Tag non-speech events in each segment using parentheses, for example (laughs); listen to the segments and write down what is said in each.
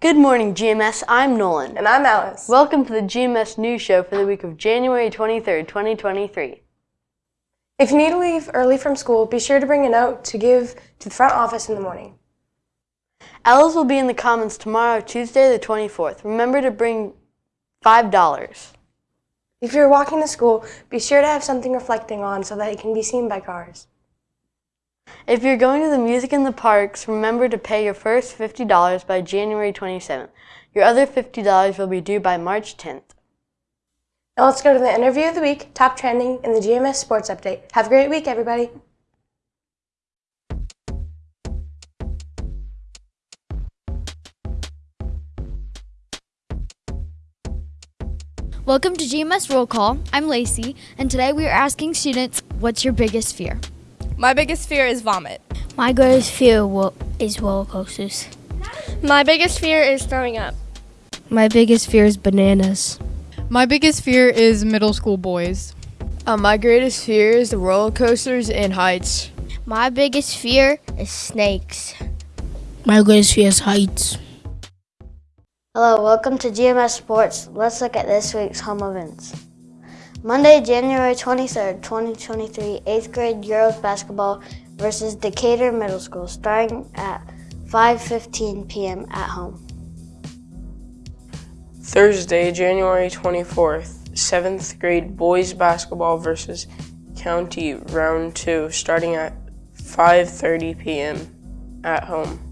Good morning, GMS. I'm Nolan. And I'm Alice. Welcome to the GMS News Show for the week of January 23rd, 2023. If you need to leave early from school, be sure to bring a note to give to the front office in the morning. Alice will be in the Commons tomorrow, Tuesday the 24th. Remember to bring $5. If you're walking to school, be sure to have something reflecting on so that it can be seen by cars. If you're going to the music in the parks, remember to pay your first $50 by January 27th. Your other $50 will be due by March 10th. Now let's go to the interview of the week, top trending, and the GMS Sports Update. Have a great week, everybody. Welcome to GMS Roll Call. I'm Lacey, and today we are asking students, what's your biggest fear? My biggest fear is vomit. My greatest fear is roller coasters. My biggest fear is throwing up. My biggest fear is bananas. My biggest fear is middle school boys. Uh, my greatest fear is the roller coasters and heights. My biggest fear is snakes. My greatest fear is heights. Hello, welcome to GMS Sports. Let's look at this week's home events. Monday, January 23rd, 2023, 8th grade girls basketball versus Decatur Middle School, starting at 5.15 p.m. at home. Thursday, January 24th, 7th grade boys basketball versus County Round 2, starting at 5.30 p.m. at home.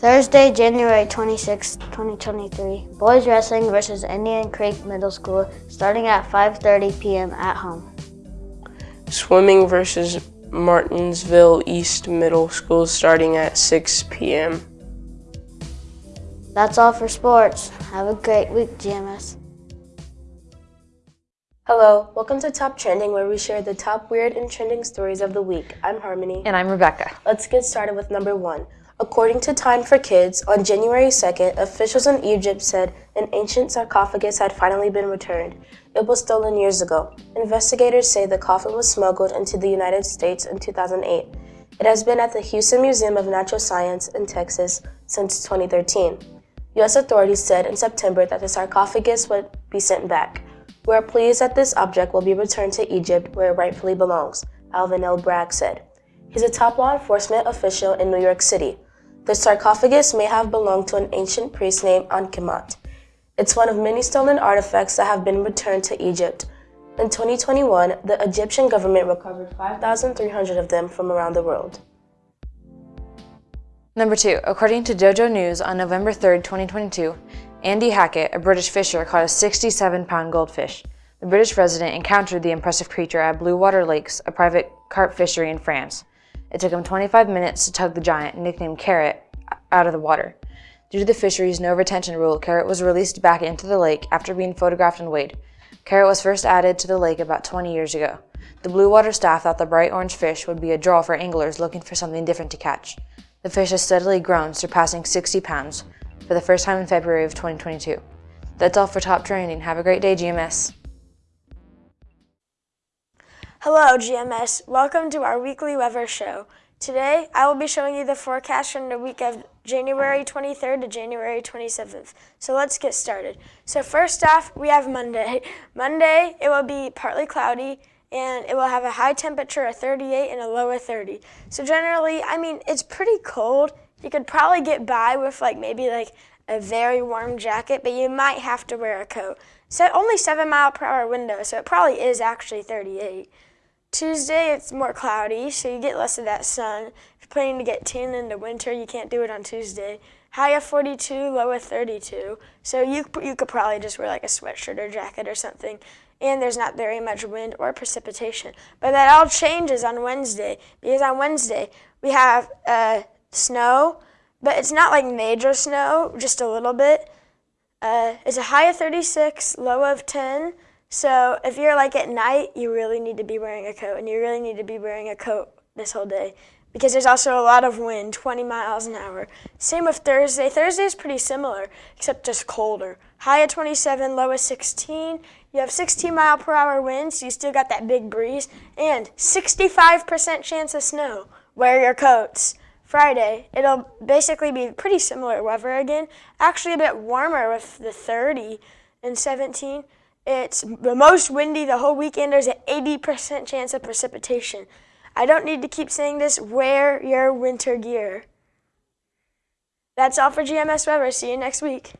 Thursday, January 26, 2023, boys wrestling versus Indian Creek Middle School starting at 5.30 p.m. at home. Swimming versus Martinsville East Middle School starting at 6 p.m. That's all for sports. Have a great week, GMS. Hello, welcome to Top Trending where we share the top weird and trending stories of the week. I'm Harmony. And I'm Rebecca. Let's get started with number one. According to Time for Kids, on January 2nd, officials in Egypt said an ancient sarcophagus had finally been returned. It was stolen years ago. Investigators say the coffin was smuggled into the United States in 2008. It has been at the Houston Museum of Natural Science in Texas since 2013. U.S. authorities said in September that the sarcophagus would be sent back. We are pleased that this object will be returned to Egypt where it rightfully belongs, Alvin L. Bragg said. He's a top law enforcement official in New York City. The sarcophagus may have belonged to an ancient priest named Ankhemmaat. It's one of many stolen artifacts that have been returned to Egypt. In 2021, the Egyptian government recovered 5,300 of them from around the world. Number two, according to DOGOnews on November 3, 2022, Andy Hackett, a British fisher, caught a 67-pound goldfish. The British resident encountered the impressive creature at Blue Water Lakes, a private carp fishery in France. It took him 25 minutes to tug the giant, nicknamed Carrot, out of the water. Due to the fishery's no retention rule, Carrot was released back into the lake after being photographed and weighed. Carrot was first added to the lake about 20 years ago. The Blue Water staff thought the bright orange fish would be a draw for anglers looking for something different to catch. The fish has steadily grown, surpassing 60 pounds for the first time in February of 2022. That's all for Top Trending. Have a great day, GMS. Hello, GMS. Welcome to our weekly weather show. Today, I will be showing you the forecast from the week of January 23rd to January 27th. So let's get started. So first off, we have Monday. (laughs) Monday, it will be partly cloudy and it will have a high temperature of 38 and a low of 30. So generally, I mean, it's pretty cold. You could probably get by with like maybe like a very warm jacket, but you might have to wear a coat. So only 7 mile per hour window, so it probably is actually 38. Tuesday, it's more cloudy, so you get less of that sun. If you're planning to get tan in the winter, you can't do it on Tuesday. High of 42, low of 32. So you, you could probably just wear like a sweatshirt or jacket or something. And there's not very much wind or precipitation. But that all changes on Wednesday, because on Wednesday, we have uh, snow, but it's not like major snow, just a little bit. Uh, it's a high of 36, low of 10. So if you're like at night, you really need to be wearing a coat, and you really need to be wearing a coat this whole day because there's also a lot of wind, 20 miles an hour. Same with Thursday. Thursday is pretty similar, except just colder. High at 27, low at 16. You have 16 mile per hour winds, so you still got that big breeze, and 65% chance of snow. Wear your coats. Friday, it'll basically be pretty similar weather again. Actually, a bit warmer with the 30 and 17. It's the most windy the whole weekend. There's an 80% chance of precipitation. I don't need to keep saying this. Wear your winter gear. That's all for GMS Weather. See you next week.